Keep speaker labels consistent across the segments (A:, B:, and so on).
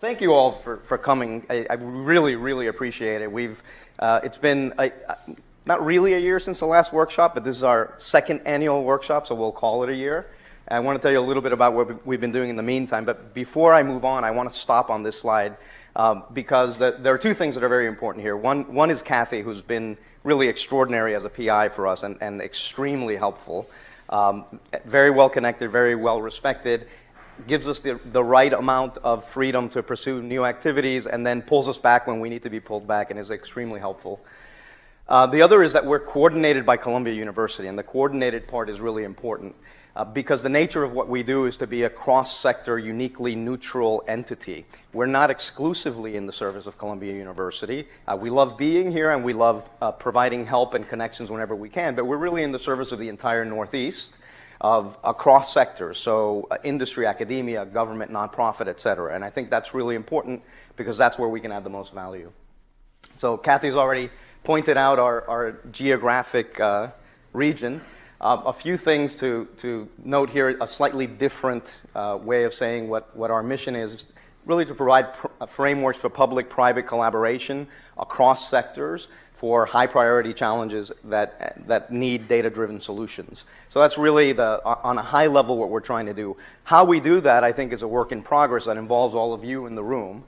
A: Thank you all for, for coming. I, I really, really appreciate it. We've, uh, it's been a, not really a year since the last workshop, but this is our second annual workshop, so we'll call it a year. I want to tell you a little bit about what we've been doing in the meantime. But before I move on, I want to stop on this slide um, because the, there are two things that are very important here. One, one is Kathy, who's been really extraordinary as a PI for us and, and extremely helpful. Um, very well connected, very well respected, gives us the, the right amount of freedom to pursue new activities and then pulls us back when we need to be pulled back and is extremely helpful. Uh, the other is that we're coordinated by Columbia University, and the coordinated part is really important uh, because the nature of what we do is to be a cross-sector, uniquely neutral entity. We're not exclusively in the service of Columbia University. Uh, we love being here and we love uh, providing help and connections whenever we can, but we're really in the service of the entire Northeast of across sectors, so uh, industry, academia, government, nonprofit, et cetera. And I think that's really important because that's where we can add the most value. So Kathy's already pointed out our, our geographic uh, region. Uh, a few things to, to note here, a slightly different uh, way of saying what, what our mission is, really to provide pr uh, frameworks for public-private collaboration across sectors for high priority challenges that, uh, that need data-driven solutions. So that's really the, uh, on a high level what we're trying to do. How we do that, I think, is a work in progress that involves all of you in the room.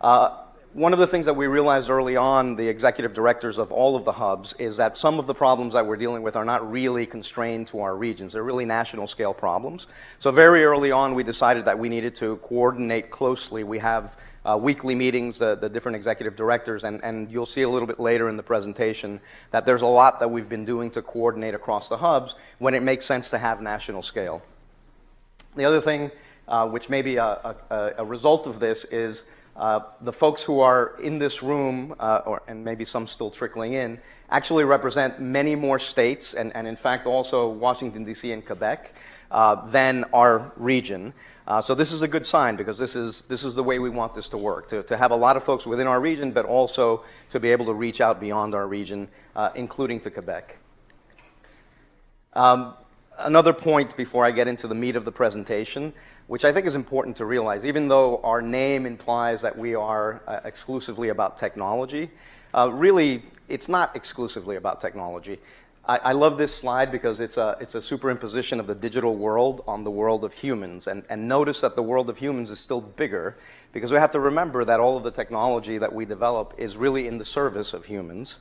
A: Uh, one of the things that we realized early on, the executive directors of all of the hubs, is that some of the problems that we're dealing with are not really constrained to our regions. They're really national scale problems. So very early on, we decided that we needed to coordinate closely. We have uh, weekly meetings, uh, the different executive directors, and, and you'll see a little bit later in the presentation that there's a lot that we've been doing to coordinate across the hubs when it makes sense to have national scale. The other thing, uh, which may be a, a, a, result of this, is uh, the folks who are in this room, uh, or, and maybe some still trickling in, actually represent many more states, and, and in fact also Washington, D.C. and Quebec, uh, than our region. Uh, so this is a good sign because this is, this is the way we want this to work, to, to have a lot of folks within our region, but also to be able to reach out beyond our region, uh, including to Quebec. Um, another point before I get into the meat of the presentation, which I think is important to realize, even though our name implies that we are uh, exclusively about technology, uh, really, it's not exclusively about technology. I, I, love this slide because it's a, it's a superimposition of the digital world on the world of humans. And, and notice that the world of humans is still bigger because we have to remember that all of the technology that we develop is really in the service of humans.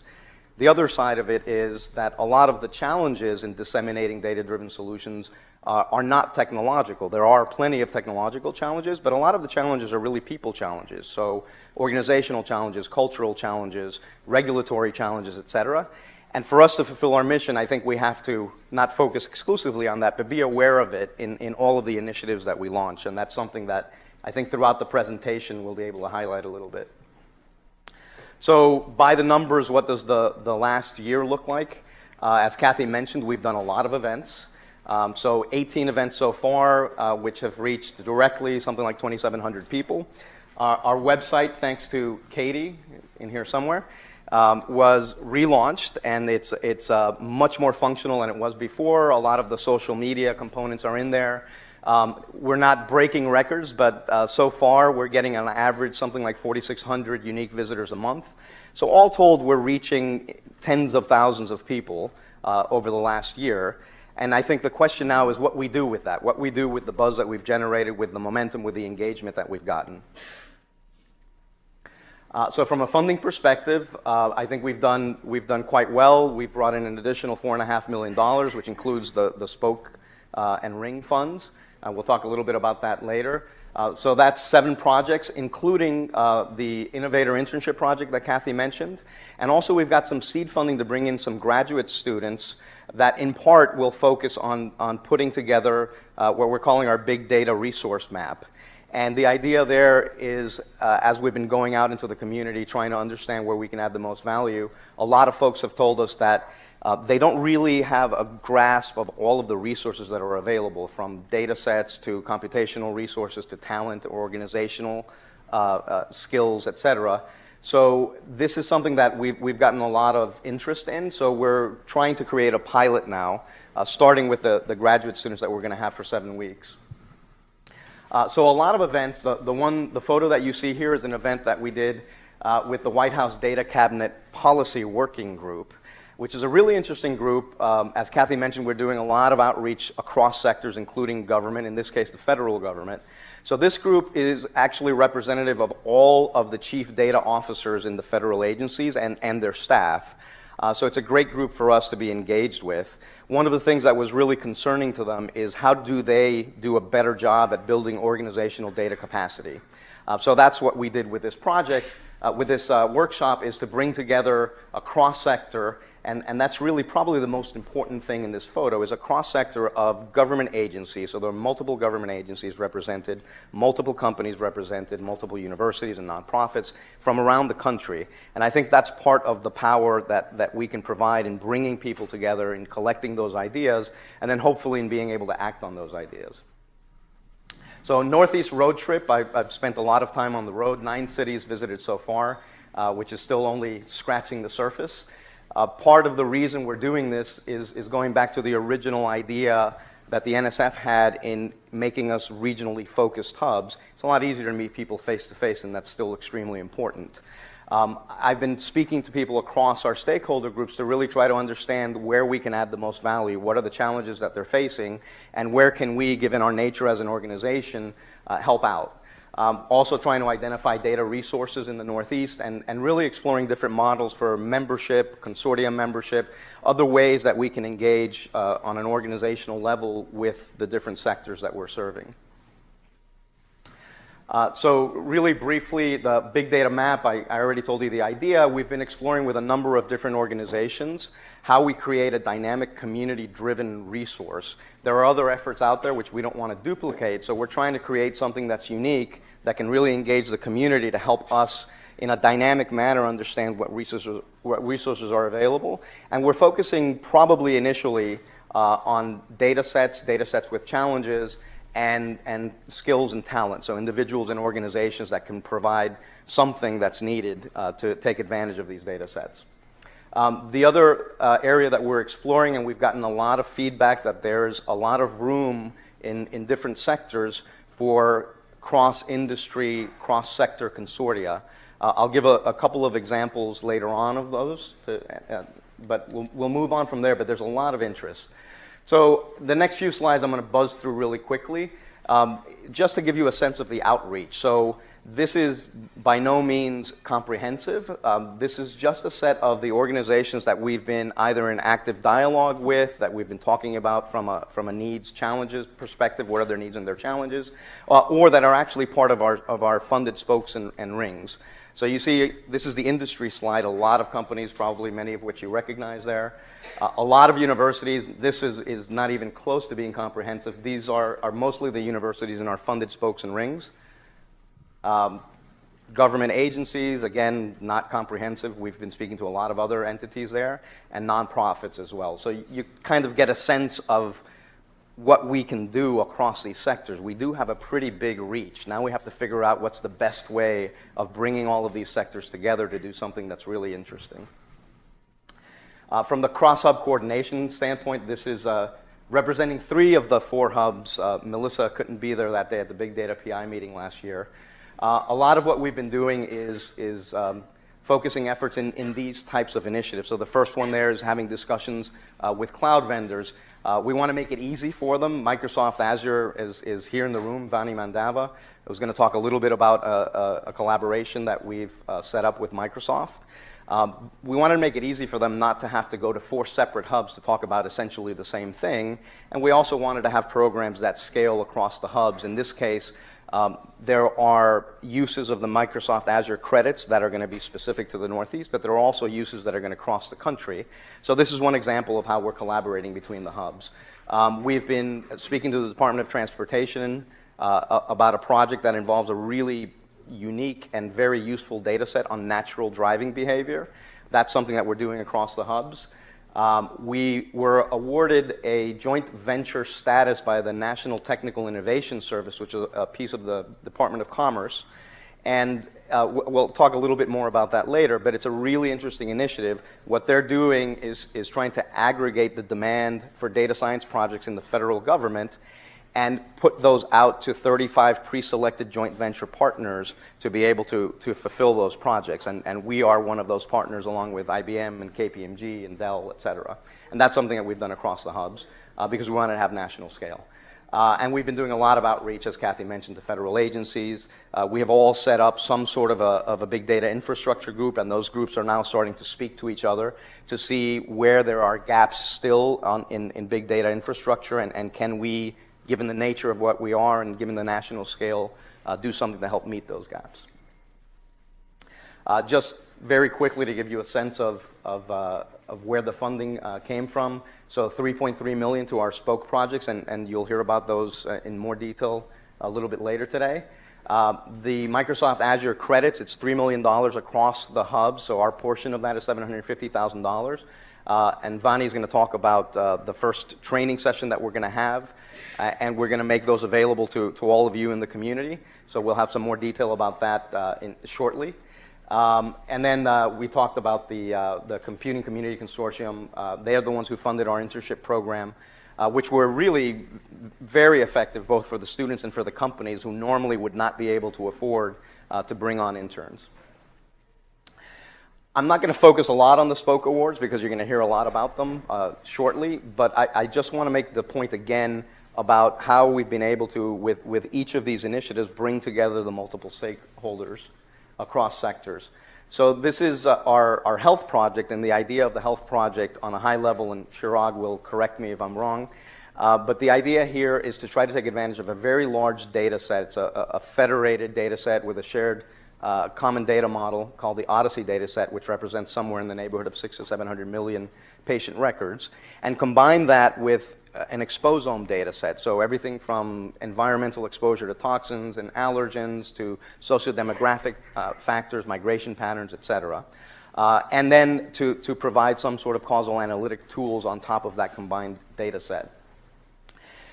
A: The other side of it is that a lot of the challenges in disseminating data-driven solutions uh, are not technological. There are plenty of technological challenges, but a lot of the challenges are really people challenges. So organizational challenges, cultural challenges, regulatory challenges, et cetera. And for us to fulfill our mission, I think we have to not focus exclusively on that, but be aware of it in, in all of the initiatives that we launch. And that's something that I think throughout the presentation we'll be able to highlight a little bit. So by the numbers, what does the, the last year look like? Uh, as Kathy mentioned, we've done a lot of events. Um, so 18 events so far, uh, which have reached directly something like 2,700 people. Uh, our website, thanks to Katie in here somewhere, um, was relaunched, and it's, it's uh, much more functional than it was before. A lot of the social media components are in there. Um, we're not breaking records, but uh, so far we're getting on average something like 4,600 unique visitors a month. So all told, we're reaching tens of thousands of people uh, over the last year. And I think the question now is what we do with that, what we do with the buzz that we've generated, with the momentum, with the engagement that we've gotten. Uh, so from a funding perspective, uh, I think we've done, we've done quite well. We've brought in an additional $4.5 million, which includes the, the Spoke uh, and Ring funds. Uh, we'll talk a little bit about that later. Uh, so that's seven projects, including uh, the Innovator Internship Project that Kathy mentioned. And also we've got some seed funding to bring in some graduate students that in part will focus on, on putting together what we're calling our big data resource map. And the idea there is, uh, as we've been going out into the community trying to understand where we can add the most value, a lot of folks have told us that uh, they don't really have a grasp of all of the resources that are available, from data sets to computational resources to talent, organizational uh, uh skills, et cetera. So this is something that we've, we've gotten a lot of interest in. So we're trying to create a pilot now, uh, starting with the, the graduate students that we're going to have for seven weeks. Uh, so a lot of events, the, the one, the photo that you see here is an event that we did with the White House Data Cabinet Policy Working Group, which is a really interesting group. Um, as Kathy mentioned, we're doing a lot of outreach across sectors, including government, in this case, the federal government. So this group is actually representative of all of the chief data officers in the federal agencies and, and their staff. Uh, so it's a great group for us to be engaged with. One of the things that was really concerning to them is how do they do a better job at building organizational data capacity. Uh, so that's what we did with this project, uh, with this uh, workshop, is to bring together a cross-sector and, and that's really probably the most important thing in this photo is a cross-sector of government agencies. So there are multiple government agencies represented, multiple companies represented, multiple universities and nonprofits from around the country. And I think that's part of the power that, that we can provide in bringing people together, in collecting those ideas, and then hopefully in being able to act on those ideas. So Northeast road trip, I, have spent a lot of time on the road, nine cities visited so far, uh, which is still only scratching the surface. Uh, part of the reason we're doing this is, is going back to the original idea that the NSF had in making us regionally focused hubs. It's a lot easier to meet people face to face, and that's still extremely important. Um, I've been speaking to people across our stakeholder groups to really try to understand where we can add the most value, what are the challenges that they're facing, and where can we, given our nature as an organization, uh, help out. Um, also trying to identify data resources in the Northeast and, and really exploring different models for membership, consortium membership, other ways that we can engage uh, on an organizational level with the different sectors that we're serving. Uh, so really briefly, the big data map, I, I, already told you the idea. We've been exploring with a number of different organizations how we create a dynamic community-driven resource. There are other efforts out there which we don't want to duplicate, so we're trying to create something that's unique that can really engage the community to help us in a dynamic manner understand what resources, what resources are available. And we're focusing probably initially uh, on data sets, data sets with challenges, and, and skills and talent. So individuals and organizations that can provide something that's needed uh, to take advantage of these data sets. Um, the other uh, area that we're exploring, and we've gotten a lot of feedback that there's a lot of room in, in different sectors for cross-industry, cross-sector consortia. Uh, I'll give a, a, couple of examples later on of those, to, uh, but we'll, we'll move on from there, but there's a lot of interest. So the next few slides I'm going to buzz through really quickly, um, just to give you a sense of the outreach. So this is by no means comprehensive. Um, this is just a set of the organizations that we've been either in active dialogue with, that we've been talking about from a, from a needs challenges perspective, what are their needs and their challenges, uh, or that are actually part of our, of our funded spokes and, and rings. So you see, this is the industry slide. A lot of companies, probably many of which you recognize there. Uh, a lot of universities, this is, is not even close to being comprehensive. These are, are mostly the universities in our funded spokes and rings. Um, government agencies, again, not comprehensive. We've been speaking to a lot of other entities there, and nonprofits as well. So you kind of get a sense of what we can do across these sectors. We do have a pretty big reach. Now we have to figure out what's the best way of bringing all of these sectors together to do something that's really interesting. Uh, from the cross-hub coordination standpoint, this is uh, representing three of the four hubs. Uh, Melissa couldn't be there that day at the Big Data PI meeting last year. Uh, a lot of what we've been doing is, is um, focusing efforts in, in these types of initiatives. So the first one there is having discussions uh, with cloud vendors uh, we want to make it easy for them. Microsoft Azure is, is here in the room, Vani Mandava. I was going to talk a little bit about a, a, a collaboration that we've uh, set up with Microsoft. Um, we wanted to make it easy for them not to have to go to four separate hubs to talk about essentially the same thing. And we also wanted to have programs that scale across the hubs. In this case, um, there are uses of the Microsoft Azure credits that are going to be specific to the Northeast, but there are also uses that are going to cross the country. So this is one example of how we're collaborating between the hubs. Um, we've been speaking to the Department of Transportation uh, about a project that involves a really unique and very useful data set on natural driving behavior. That's something that we're doing across the hubs. Um, we were awarded a joint venture status by the National Technical Innovation Service, which is a piece of the Department of Commerce. And uh, we'll talk a little bit more about that later, but it's a really interesting initiative. What they're doing is, is trying to aggregate the demand for data science projects in the federal government and put those out to 35 pre-selected joint venture partners to be able to, to fulfill those projects. And, and we are one of those partners along with IBM and KPMG and Dell, et cetera. And that's something that we've done across the hubs uh, because we wanted to have national scale. Uh, and we've been doing a lot of outreach, as Kathy mentioned, to federal agencies. Uh, we have all set up some sort of a, of a big data infrastructure group, and those groups are now starting to speak to each other to see where there are gaps still on, in, in big data infrastructure, and, and can we given the nature of what we are and given the national scale, uh, do something to help meet those gaps. Uh, just very quickly to give you a sense of, of, uh, of where the funding uh, came from. So 3.3 million to our spoke projects, and, and you'll hear about those uh, in more detail a little bit later today. Uh, the Microsoft Azure credits, it's $3 million across the hub, so our portion of that is $750,000. Uh, and Vani is going to talk about the first training session that we're going to have, uh, and we're going to make those available to, to all of you in the community. So we'll have some more detail about that uh, in, shortly. Um, and then uh, we talked about the, uh, the Computing Community Consortium. they are the ones who funded our internship program, which were really very effective both for the students and for the companies who normally would not be able to afford to bring on interns. I'm not going to focus a lot on the Spoke Awards because you're going to hear a lot about them uh, shortly, but I, I just want to make the point again about how we've been able to, with, with each of these initiatives, bring together the multiple stakeholders across sectors. So this is uh, our, our health project, and the idea of the health project on a high level, and Chirag will correct me if I'm wrong, uh, but the idea here is to try to take advantage of a very large data set. It's a, a federated data set with a shared uh, common data model called the OHDSI data set, which represents somewhere in the neighborhood of six to 700 million patient records, and combine that with an exposome data set. So everything from environmental exposure to toxins and allergens to sociodemographic uh, factors, migration patterns, et cetera. Uh, and then to, to provide some sort of causal analytic tools on top of that combined data set.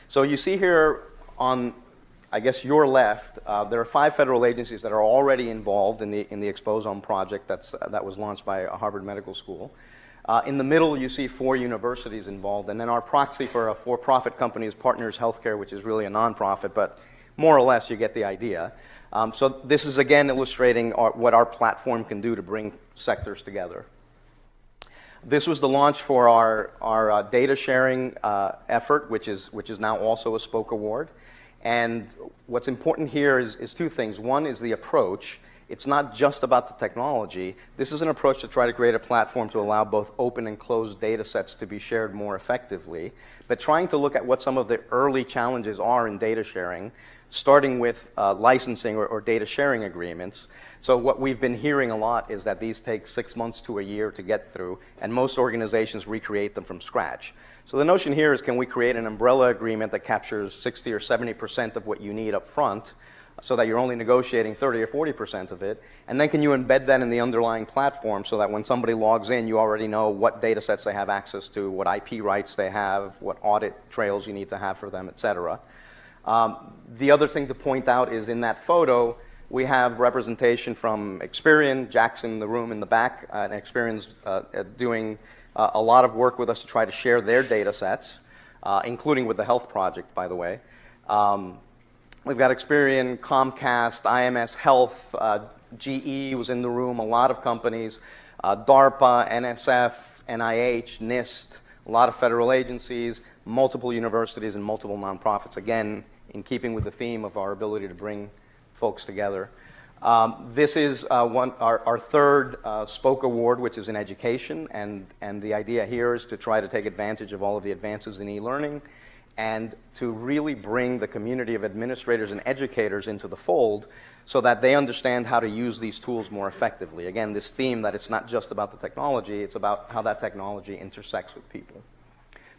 A: So you see here on I guess your left, uh, there are five federal agencies that are already involved in the, in the Exposome project that's, uh, that was launched by Harvard Medical School. Uh, in the middle, you see four universities involved, and then our proxy for a for-profit company is Partners Healthcare, which is really a nonprofit, but more or less you get the idea. Um, so this is again illustrating our, what our platform can do to bring sectors together. This was the launch for our, our uh, data sharing uh, effort, which is, which is now also a Spoke Award. And what's important here is, is two things. One is the approach. It's not just about the technology. This is an approach to try to create a platform to allow both open and closed data sets to be shared more effectively, but trying to look at what some of the early challenges are in data sharing, starting with uh, licensing or, or data sharing agreements. So what we've been hearing a lot is that these take six months to a year to get through, and most organizations recreate them from scratch. So the notion here is can we create an umbrella agreement that captures 60 or 70% of what you need up front so that you're only negotiating 30 or 40% of it, and then can you embed that in the underlying platform so that when somebody logs in, you already know what data sets they have access to, what IP rights they have, what audit trails you need to have for them, et cetera. Um, the other thing to point out is in that photo, we have representation from Experian, Jackson in the room in the back, uh, and Experian's uh, doing uh, a lot of work with us to try to share their data sets, uh, including with the health project, by the way. Um, we've got Experian, Comcast, IMS Health, uh, GE was in the room, a lot of companies, uh, DARPA, NSF, NIH, NIST, a lot of federal agencies, multiple universities, and multiple nonprofits, again, in keeping with the theme of our ability to bring folks together. Um, this is uh, one, our, our third uh, Spoke Award, which is in education, and, and the idea here is to try to take advantage of all of the advances in e-learning and to really bring the community of administrators and educators into the fold so that they understand how to use these tools more effectively. Again, this theme that it's not just about the technology, it's about how that technology intersects with people.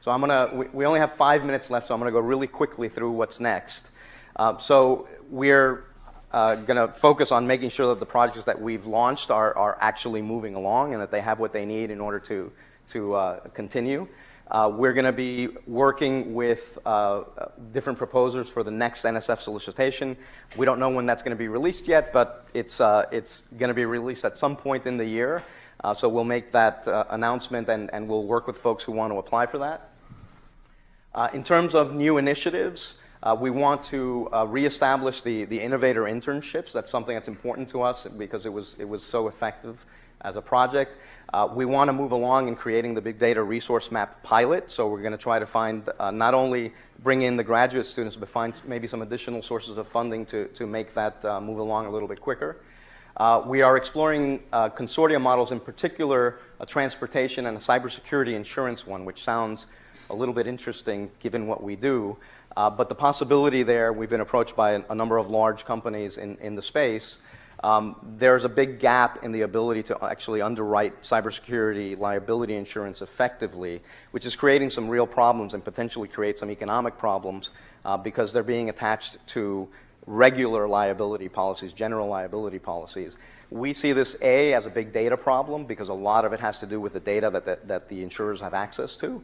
A: So I'm gonna, we, we only have five minutes left, so I'm gonna go really quickly through what's next. Uh, so we're uh, going to focus on making sure that the projects that we've launched are, are actually moving along and that they have what they need in order to, to uh, continue. Uh, we're going to be working with uh, different proposers for the next NSF solicitation. We don't know when that's going to be released yet, but it's, uh, it's going to be released at some point in the year. Uh, so we'll make that announcement and, and we'll work with folks who want to apply for that. in terms of new initiatives, Uh, we want to uh, reestablish the, the innovator internships. That's something that's important to us because it was, it was so effective as a project. Uh, we want to move along in creating the big data resource map pilot. So we're going to try to find uh, not only bring in the graduate students, but find maybe some additional sources of funding to, to make that uh, move along a little bit quicker. Uh, we are exploring uh, consortium models, in particular a transportation and a cybersecurity insurance one, which sounds a little bit interesting given what we do. Uh, but the possibility there, we've been approached by a, a number of large companies in, in the space. Um, there's a big gap in the ability to actually underwrite cybersecurity liability insurance effectively, which is creating some real problems and potentially create some economic problems uh, because they're being attached to regular liability policies, general liability policies. We see this, A, as a big data problem because a lot of it has to do with the data that, that, that the insurers have access to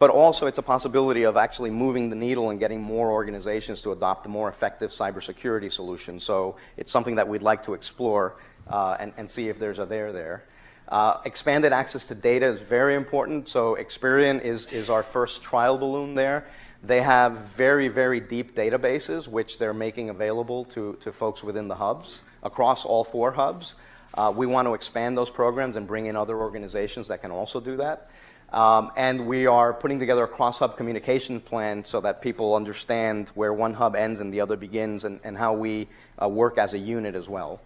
A: but also it's a possibility of actually moving the needle and getting more organizations to adopt a more effective cybersecurity solution. So it's something that we'd like to explore uh, and, and, see if there's a there there. Uh, expanded access to data is very important. So Experian is, is our first trial balloon there. They have very, very deep databases, which they're making available to, to folks within the hubs, across all four hubs. Uh, we want to expand those programs and bring in other organizations that can also do that. Um, and we are putting together a cross-hub communication plan so that people understand where one hub ends and the other begins and, and how we uh, work as a unit as well.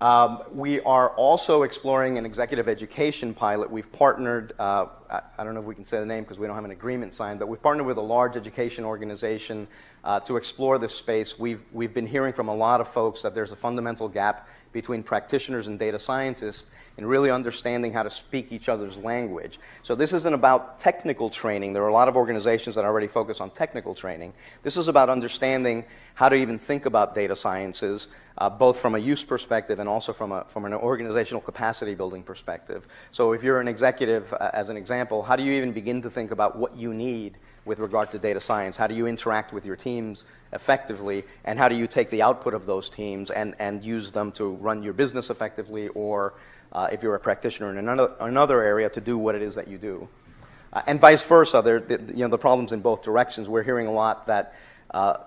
A: Um, we are also exploring an executive education pilot. We've partnered, uh, I, I, don't know if we can say the name because we don't have an agreement signed, but we've partnered with a large education organization uh, to explore this space. We've, we've been hearing from a lot of folks that there's a fundamental gap between practitioners and data scientists in really understanding how to speak each other's language. So this isn't about technical training. There are a lot of organizations that already focus on technical training. This is about understanding how to even think about data sciences, uh, both from a use perspective and also from, a, from an organizational capacity building perspective. So if you're an executive, uh, as an example, how do you even begin to think about what you need with regard to data science? How do you interact with your teams effectively? And how do you take the output of those teams and, and use them to run your business effectively or uh, if you're a practitioner in another, another area to do what it is that you do? Uh, and vice versa, there, the, you know, the problems in both directions. We're hearing a lot that uh,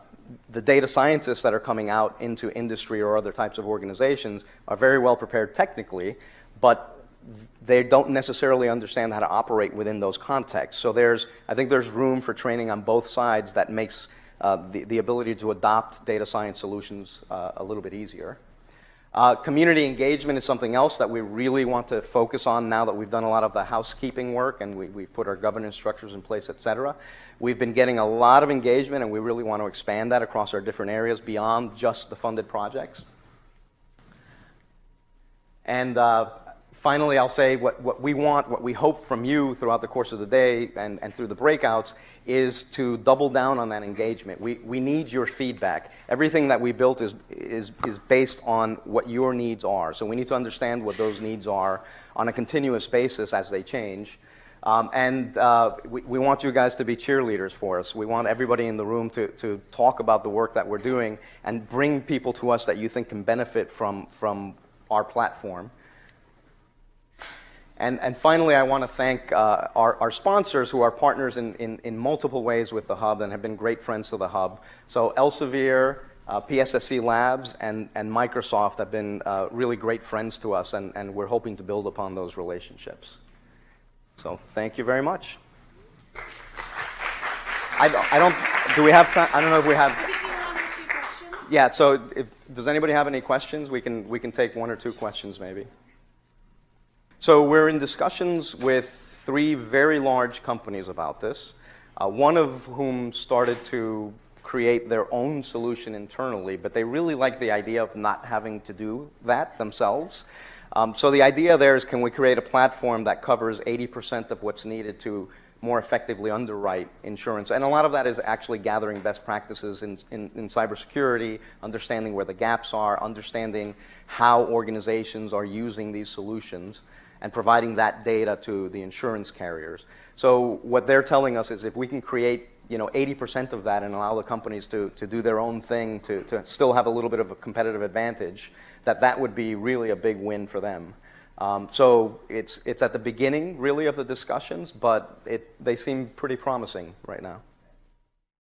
A: the data scientists that are coming out into industry or other types of organizations are very well prepared technically, but they don't necessarily understand how to operate within those contexts. So there's, I think there's room for training on both sides that makes uh, the, the ability to adopt data science solutions uh, a little bit easier. Uh, community engagement is something else that we really want to focus on now that we've done a lot of the housekeeping work and we, we've put our governance structures in place, et cetera. We've been getting a lot of engagement and we really want to expand that across our different areas beyond just the funded projects. And uh, finally, I'll say what, what we want, what we hope from you throughout the course of the day and, and through the breakouts is to double down on that engagement. We, we need your feedback. Everything that we built is, is, is based on what your needs are. So we need to understand what those needs are on a continuous basis as they change. Um, and uh, we, we, want you guys to be cheerleaders for us. We want everybody in the room to, to talk about the work that we're doing and bring people to us that you think can benefit from, from our platform. And, and finally, I want to thank uh, our, our sponsors who are partners in, in, in, multiple ways with the Hub and have been great friends to the Hub. So Elsevier, uh, PSSC Labs, and, and Microsoft have been uh, really great friends to us, and, and we're hoping to build upon those relationships. So thank you very much. I don't, I don't do we have time? I don't know if we have. Yeah, so if, does anybody have any questions? We can, we can take one or two questions maybe. So we're in discussions with three very large companies about this, uh, one of whom started to create their own solution internally, but they really like the idea of not having to do that themselves. Um, so the idea there is can we create a platform that covers 80% of what's needed to more effectively underwrite insurance. And a lot of that is actually gathering best practices in, in, in, cybersecurity, understanding where the gaps are, understanding how organizations are using these solutions and providing that data to the insurance carriers. So what they're telling us is if we can create you know, 80% of that and allow the companies to, to do their own thing to, to still have a little bit of a competitive advantage, that that would be really a big win for them. Um, so it's, it's at the beginning, really, of the discussions, but it, they seem pretty promising right now.